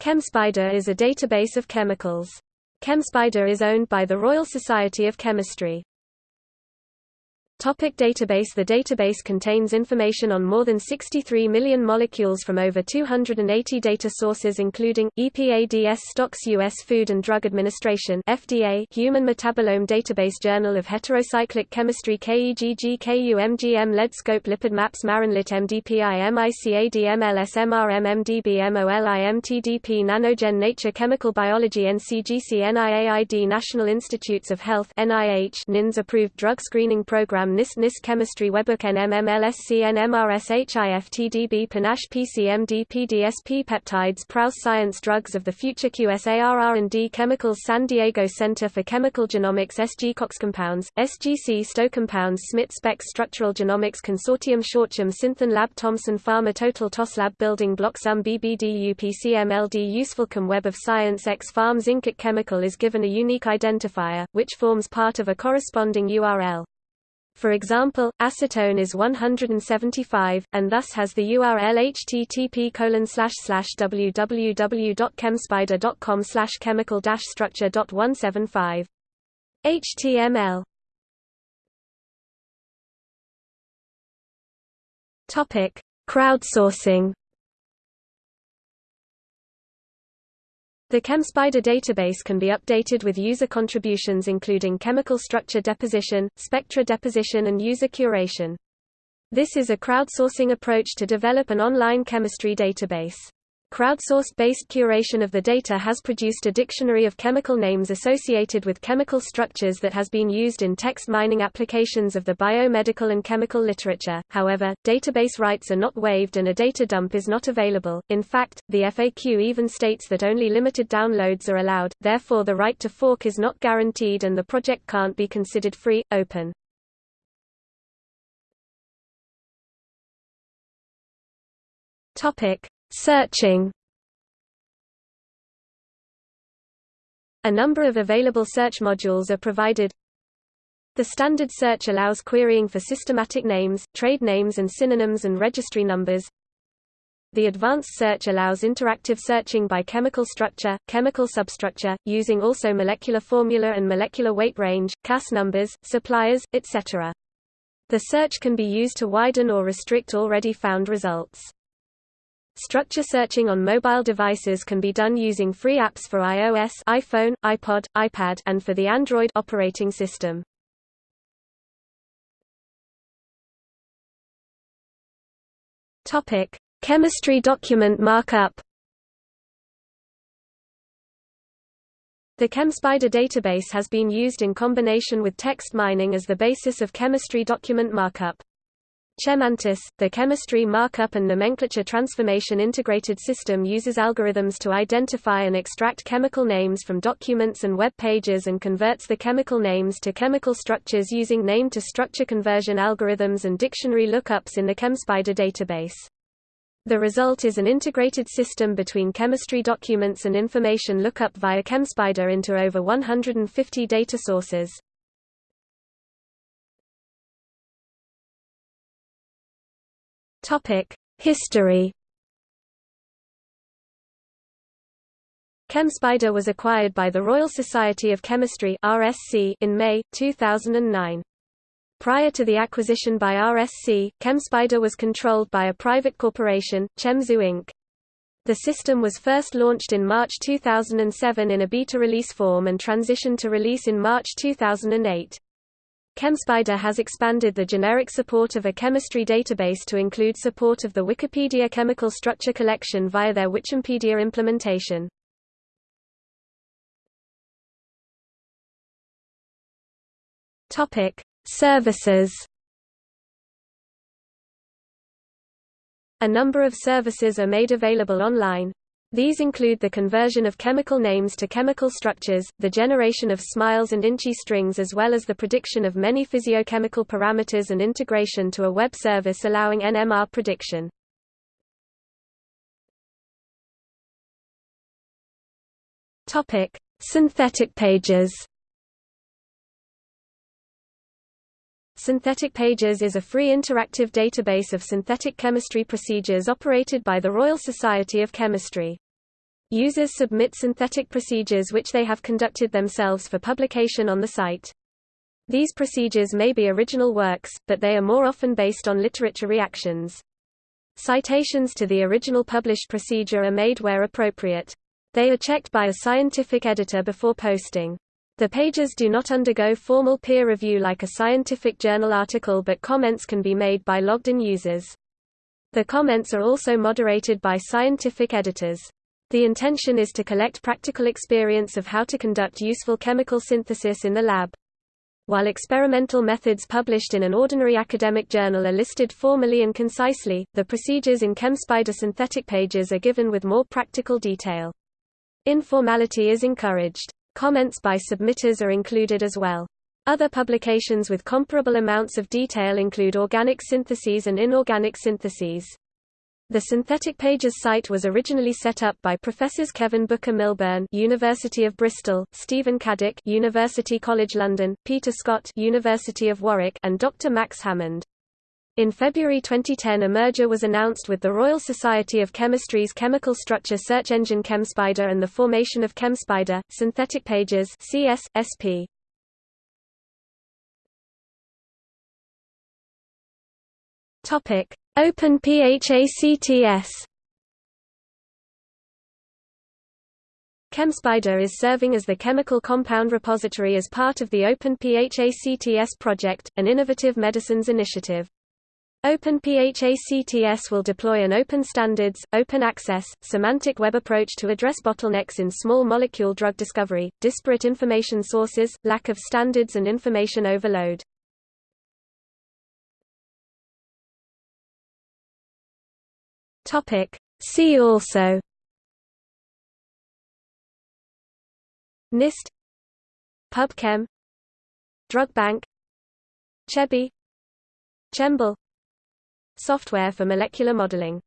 ChemSpider is a database of chemicals. ChemSpider is owned by the Royal Society of Chemistry. Topic database The database contains information on more than 63 million molecules from over 280 data sources including, EPA DSSTox U.S. Food and Drug Administration FDA Human Metabolome Database Journal of Heterocyclic Chemistry KEGG KUMGM LeadScope Lipid Maps Marinlit MDPI MICAD MLS MRM MDB MOLI MTDP Nanogen Nature Chemical Biology NCGC NIAID National Institutes of Health NIH NINS Approved Drug Screening Program NIS NIS Chemistry Webbook NMMLSC NMRSHIFTDB Panache PCMD PDSP Peptides Prous Science Drugs of the Future QSAR R&D Chemicals San Diego Center for Chemical Genomics SG Cox Compounds, SGC Stowe Compounds SMIT Specs Structural Genomics Consortium Shortchum Synthon Lab Thomson Pharma Total TOS Lab Building Block Sum BBD UPCMLD UsefulChem Web of Science xPharm Inc. Chemical is given a unique identifier, which forms part of a corresponding URL. For example, acetone is 175, and thus has the URL http www.chemspider.com chemical structure.175. HTML Topic: Crowdsourcing The ChemSpider database can be updated with user contributions including chemical structure deposition, spectra deposition and user curation. This is a crowdsourcing approach to develop an online chemistry database. Crowdsourced-based curation of the data has produced a dictionary of chemical names associated with chemical structures that has been used in text mining applications of the biomedical and chemical literature. However, database rights are not waived and a data dump is not available. In fact, the FAQ even states that only limited downloads are allowed, therefore the right to fork is not guaranteed and the project can't be considered free, open. Topic: Searching A number of available search modules are provided. The standard search allows querying for systematic names, trade names and synonyms and registry numbers. The advanced search allows interactive searching by chemical structure, chemical substructure, using also molecular formula and molecular weight range, CAS numbers, suppliers, etc. The search can be used to widen or restrict already found results. Structure searching on mobile devices can be done using free apps for iOS, iPhone, iPod, iPad, and for the Android operating system. Topic: Chemistry document markup. The ChemSpider database has been used in combination with text mining as the basis of chemistry document markup. ChemMantis, the chemistry markup and nomenclature transformation integrated system uses algorithms to identify and extract chemical names from documents and web pages and converts the chemical names to chemical structures using name-to-structure conversion algorithms and dictionary lookups in the ChemSpider database. The result is an integrated system between chemistry documents and information lookup via ChemSpider into over 150 data sources. Topic: History. ChemSpider was acquired by the Royal Society of Chemistry (RSC) in May 2009. Prior to the acquisition by RSC, ChemSpider was controlled by a private corporation, ChemZoo Inc. The system was first launched in March 2007 in a beta release form and transitioned to release in March 2008. ChemSpider has expanded the generic support of a chemistry database to include support of the Wikipedia chemical structure collection via their Wikipedia implementation. Topic: Services. A number of services are made available online, these include the conversion of chemical names to chemical structures, the generation of SMILES and INCHI strings as well as the prediction of many physiochemical parameters and integration to a web service allowing NMR prediction. Synthetic pages. Synthetic Pages is a free interactive database of synthetic chemistry procedures operated by the Royal Society of Chemistry. Users submit synthetic procedures which they have conducted themselves for publication on the site. These procedures may be original works, but they are more often based on literature reactions. Citations to the original published procedure are made where appropriate. They are checked by a scientific editor before posting. The pages do not undergo formal peer review like a scientific journal article but comments can be made by logged-in users. The comments are also moderated by scientific editors. The intention is to collect practical experience of how to conduct useful chemical synthesis in the lab. While experimental methods published in an ordinary academic journal are listed formally and concisely, the procedures in ChemSpider synthetic pages are given with more practical detail. Informality is encouraged. Comments by submitters are included as well. Other publications with comparable amounts of detail include organic syntheses and inorganic syntheses. The Synthetic Pages site was originally set up by Professors Kevin Booker Milburn, University of Bristol, Stephen Caddick, University College London, Peter Scott, University of Warwick, and Dr. Max Hammond. In February 2010 a merger was announced with the Royal Society of Chemistry's chemical structure search engine ChemSpider and the formation of ChemSpider, Synthetic Pages CS, SP. Topic: Open PHACTS. ChemSpider is serving as the chemical compound repository as part of the Open PHACTS project, an innovative medicines initiative. OpenPHACTS will deploy an open standards, open access, semantic web approach to address bottlenecks in small molecule drug discovery, disparate information sources, lack of standards and information overload. See also NIST PubChem Drug Bank CHEBI ChEMBL Software for molecular modeling